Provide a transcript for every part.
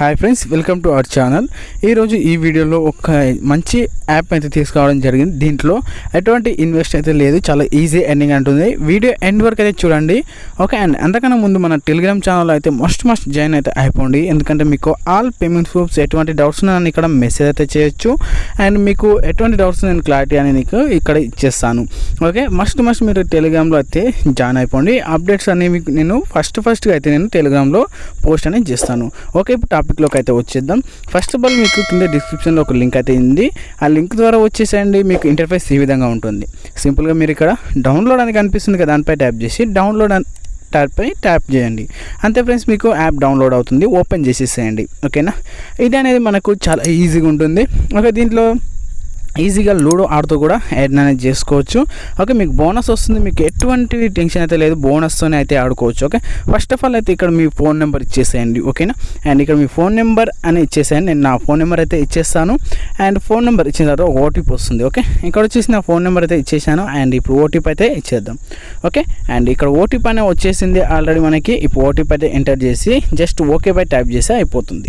Hi friends welcome to our channel ఈరోజు ఈ వీడియోలో ఒక మంచి యాప్ అయితే తీసుకురావడం జరిగింది. దీంట్లో ఎటువంటి ఇన్వెస్ట్ అయితే లేదు. చాలా ఈజీ ఎండింగ్ అంటుంది. వీడియో ఎండ్ వరకు అయితే చూడండి. ఓకే అండ్ అంతకన్నా ముందు మన టెలిగ్రామ్ ఛానల్ అయితే మస్ట్ మస్ట్ జాయిన్ అయితే అయిపోండి. ఎందుకంటే మీకు ఆల్ పేమెంట్ ప్రూఫ్స్ ఎటువంటి డౌట్స్ నేను ఇక్కడ మెసేజ్ అయితే చేయొచ్చు. అండ్ మీకు ఎటువంటి డౌట్స్ నేను క్లారిటీ అని మీకు ఇక్కడ ఇచ్చేస్తాను. ఓకే మస్ట్ మస్ట్ మీరు టెలిగ్రామ్లో అయితే జాయిన్ అయిపోండి. అప్డేట్స్ అనేవి నేను ఫస్ట్ ఫస్ట్గా అయితే నేను టెలిగ్రామ్లో పోస్ట్ అనేది చేస్తాను. ఓకే ఇప్పుడు టాపిక్లోకి అయితే వచ్చేద్దాం. ఫస్ట్ ఆఫ్ ఆల్ మీకు కింద డిస్క్రిప్షన్లో ఒక లింక్ అయితే ఉంది. ఆ లింక్ ద్వారా వచ్చేసేయండి మీకు ఇంటర్ఫేస్ ఈ విధంగా ఉంటుంది. సింపుల్గా మీరు ఇక్కడ డౌన్లోడ్ అని కనిపిస్తుంది కదా దానిపై ట్యాప్ చేసి డౌన్లోడ్ అని ట్యాప్ చేయండి. అంతే ఫ్రెండ్స్ మీకు యాప్ డౌన్లోడ్ అవుతుంది ఓపెన్ చేసేసేయండి. ఓకేనా ఇది అనేది మనకు చాలా ఈజీగా ఉంటుంది. ఒక దీంట్లో ఈజీగా లూడో ఆడుతూ కూడా యాడ్ అనేది చేసుకోవచ్చు. ఓకే మీకు బోనస్ వస్తుంది. మీకు ఎటువంటి టెన్షన్ అయితే లేదు. బోనస్తోనే అయితే ఆడుకోవచ్చు. ఓకే ఫస్ట్ ఆఫ్ ఆల్ అయితే ఇక్కడ మీ ఫోన్ నెంబర్ ఇచ్చేసేయండి. ఓకేనా? అండ్ ఇక్కడ మీ ఫోన్ నెంబర్ అని ఇచ్చేసేయండి. నేను నా ఫోన్ నెంబర్ అయితే ఇచ్చేస్తాను. అండ్ ఫోన్ నెంబర్ ఇచ్చిన తర్వాత ఓటీపీ వస్తుంది. ఓకే ఇక్కడ వచ్చేసి నా ఫోన్ నెంబర్ అయితే ఇచ్చేసాను. అండ్ ఇప్పుడు ఓటీపీ అయితే ఇచ్చేద్దాం. ఓకే అండ్ ఇక్కడ ఓటీపీ అనే వచ్చేసింది ఆల్రెడీ మనకి. ఇప్పుడు ఓటీపీ అయితే ఎంటర్ చేసి జస్ట్ ఓకే బై ట్యాప్ చేసి అయిపోతుంది.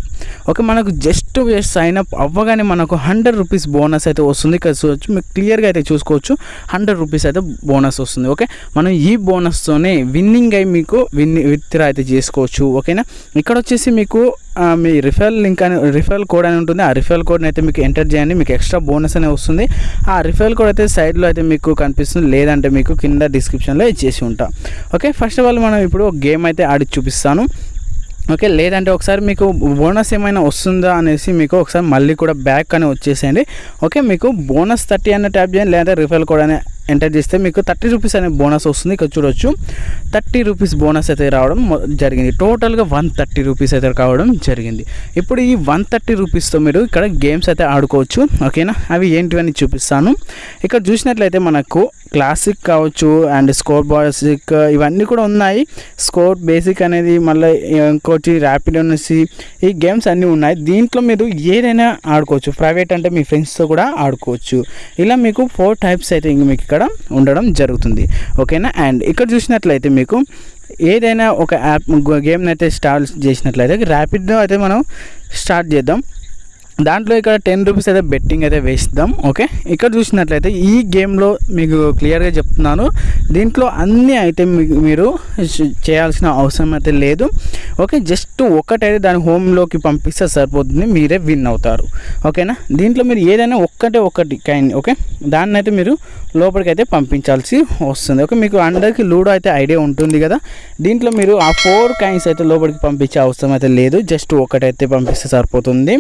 ఓకే మనకు జస్ట్ సైన్ అప్ అవ్వగానే మనకు హండ్రెడ్ రూపీస్ బోనస్ అయితే వస్తుంది. ఇక్కడ చూడొచ్చు మీకు క్లియర్గా అయితే చూసుకోవచ్చు. హండ్రెడ్ రూపీస్ అయితే బోనస్ వస్తుంది. ఓకే? మనం ఈ బోనస్తోనే విన్నింగ్ అయి మీకు విన్ విత్డ్రా అయితే చేసుకోవచ్చు. ఓకేనా? ఇక్కడ వచ్చేసి మీకు మీ రిఫరల్ లింక్ అని రిఫరల్ కోడ్ అని ఉంటుంది. ఆ రిఫరల్ కోడ్ని అయితే మీకు ఎంటర్ చేయండి. మీకు ఎక్స్ట్రా బోనస్ అనే వస్తుంది. ఆ రిఫరల్ కోడ్ అయితే సైడ్లో అయితే మీకు కనిపిస్తుంది. లేదంటే మీకు కింద డిస్క్రిప్షన్లో ఇచ్చేసి ఉంటా. ఓకే? ఫస్ట్ ఆఫ్ ఆల్ మనం ఇప్పుడు గేమ్ అయితే ఆడి చూపిస్తాను. ఓకే లేదంటే ఒకసారి మీకు బోనస్ ఏమైనా వస్తుందా అనేసి మీకు ఒకసారి మళ్ళీ కూడా బ్యాక్ అని వచ్చేసేయండి. ఓకే మీకు బోనస్ థర్టీ అన్న ట్యాప్ చేయండి లేదంటే రిఫరల్ కోడ్ అనే ఎంటర్ చేస్తే మీకు థర్టీ రూపీస్ అనే బోనస్ వస్తుంది. ఇక్కడ చూడొచ్చు. థర్టీ రూపీస్ బోనస్ అయితే రావడం జరిగింది. టోటల్గా వన్ థర్టీ రూపీస్ అయితే కావడం జరిగింది. ఇప్పుడు ఈ వన్ థర్టీ రూపీస్తో మీరు ఇక్కడ గేమ్స్ అయితే ఆడుకోవచ్చు. ఓకేనా అవి ఏంటివని చూపిస్తాను. ఇక్కడ చూసినట్లయితే మనకు క్లాసిక్ కావచ్చు అండ్ స్కోర్ బాసిక్ ఇవన్నీ కూడా ఉన్నాయి. స్కోర్ బేసిక్ అనేది మళ్ళీ ఇంకోటి ర్యాపిడ్ అనేసి ఈ గేమ్స్ అన్నీ ఉన్నాయి. దీంట్లో మీరు ఏదైనా ఆడుకోవచ్చు. ప్రైవేట్ అంటే మీ ఫ్రెండ్స్తో కూడా ఆడుకోవచ్చు. ఇలా మీకు ఫోర్ టైప్స్ అయితే ఇంక మీకు ఇక్కడ ఉండడం జరుగుతుంది. ఓకేనా? అండ్ ఇక్కడ చూసినట్లయితే మీకు ఏదైనా ఒక యాప్ గేమ్ని అయితే స్టార్ట్ చేసినట్లయితే ర్యాపిడ్గా అయితే మనం స్టార్ట్ చేద్దాం. దాంట్లో ఇక్కడ టెన్ రూపీస్ అయితే బెట్టింగ్ అయితే వేస్తాం ఓకే? ఇక్కడ చూసినట్లయితే ఈ గేమ్లో మీకు క్లియర్గా చెప్తున్నాను. దీంట్లో అన్నీ అయితే మీకు మీరు చేయాల్సిన అవసరం అయితే లేదు. ఓకే జస్ట్ ఒక్కటైతే దాని హోమ్లోకి పంపిస్తే సరిపోతుంది మీరే విన్ అవుతారు. ఓకేనా? దీంట్లో మీరు ఏదైనా ఒక్కటే ఒక్కటి కైండ్ ఓకే? దాన్ని అయితే మీరు లోపలికి అయితే పంపించాల్సి వస్తుంది. ఓకే మీకు అందరికీ లూడో అయితే ఐడియా ఉంటుంది కదా? దీంట్లో మీరు ఆ ఫోర్ కైన్స్ అయితే లోపలికి పంపించే అవసరం అయితే లేదు. జస్ట్ ఒకటైతే పంపిస్తే సరిపోతుంది.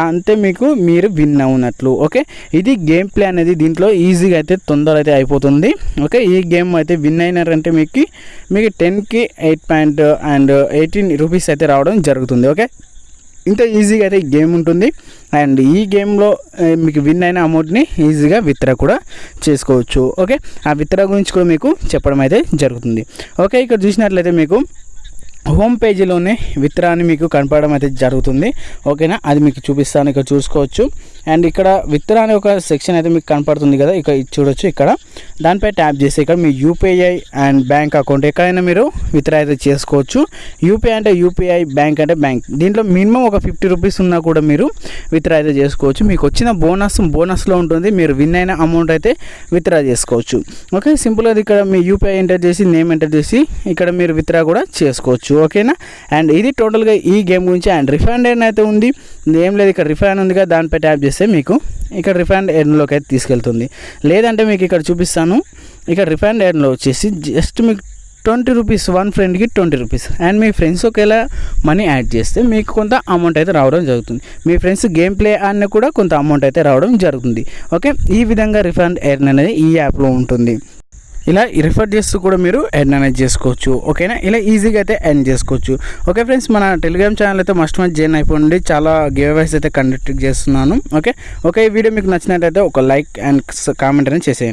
దాంతో మీకు మీరు విన్ అవునట్లు ఓకే? ఇది గేమ్ ప్లే అనేది దీంట్లో ఈజీగా అయితే తొందర అయితే అయిపోతుంది ఓకే? ఈ గేమ్ అయితే విన్ అయినారంటే మీకు మీకు టెన్కి eight point and eighteen rupees అయితే రావడం జరుగుతుంది ఓకే? ఇంత ఈజీగా అయితే ఈ గేమ్ ఉంటుంది అండ్ ఈ గేమ్లో మీకు విన్ అయిన అమౌంట్ని ఈజీగా విత్డ్రా కూడా చేసుకోవచ్చు ఓకే? ఆ విత్డ్రా గురించి కూడా మీకు చెప్పడం అయితే జరుగుతుంది ఓకే? ఇక్కడ చూసినట్లయితే మీకు హోమ్ పేజీలోనే విత్తనాన్ని మీకు కనపడడం అయితే జరుగుతుంది. ఓకేనా? అది మీకు చూపిస్తాను ఇక్కడ చూసుకోవచ్చు. అండ్ ఇక్కడ విత్తనాన్ని ఒక సెక్షన్ అయితే మీకు కనపడుతుంది కదా? ఇక్కడ చూడొచ్చు ఇక్కడ. దానిపై ట్యాప్ చేసి ఇక్కడ మీ యూపీఐ అండ్ బ్యాంక్ అకౌంట్ ఎక్కడైనా మీరు విత్డ్రా అయితే చేసుకోవచ్చు. యూపీఐ అంటే యూపీఐ బ్యాంక్ అంటే బ్యాంక్. దీంట్లో మినిమం ఒక ఫిఫ్టీ రూపీస్ ఉన్నా కూడా మీరు విత్డ్రా అయితే చేసుకోవచ్చు. మీకు వచ్చిన బోనస్ బోనస్లో ఉంటుంది. మీరు విన్ అయిన అమౌంట్ అయితే విత్డ్రా చేసుకోవచ్చు. ఓకే సింపుల్గా ఇక్కడ మీ యూపీఐ ఎంటర్ చేసి నేమ్ ఎంటర్ చేసి ఇక్కడ మీరు విత్డ్రా కూడా చేసుకోవచ్చు. ఓకేనా? అండ్ ఇది టోటల్గా ఈ గేమ్ గురించి అండ్ రిఫండ్ ఎర్న్ అయితే ఉంది? ఏం లేదు ఇక్కడ రిఫండ్ ఉంది కదా దానిపై ట్యాప్ చేస్తే మీకు ఇక్కడ రిఫండ్ ఎయిర్లోకి అయితే తీసుకెళ్తుంది. లేదంటే మీకు ఇక్కడ చూపిస్తాను. ఇక్కడ రిఫండ్ ఎయిర్లో వచ్చేసి జస్ట్ మీకు ట్వంటీ రూపీస్ వన్ ఫ్రెండ్కి ట్వంటీ రూపీస్. అండ్ మీ ఫ్రెండ్స్ ఒకేలా మనీ యాడ్ చేస్తే మీకు కొంత అమౌంట్ అయితే రావడం జరుగుతుంది. మీ ఫ్రెండ్స్ గేమ్ ప్లే అన్న కూడా కొంత అమౌంట్ అయితే రావడం జరుగుతుంది. ఓకే? ఈ విధంగా రిఫండ్ ఎర్న్ అనేది ఈ యాప్లో ఉంటుంది. ఇలా రిఫర్ చేస్తూ కూడా మీరు ఎర్న్ అనేది చేసుకోవచ్చు. ఓకేనా ఇలా ఈజీగా అయితే ఎర్న్ చేసుకోవచ్చు. ఓకే ఫ్రెండ్స్ మన టెలిగ్రామ్ ఛానల్ అయితే మస్ట్ మస్ట్ జాయిన్ అయిపోండి. చాలా గేవైస్ అయితే కండక్ట్ చేస్తున్నాను. ఓకే ఓకే ఈ వీడియో మీకు నచ్చినట్లయితే ఒక లైక్ అండ్ కామెంట్ అనేది చేసేయండి.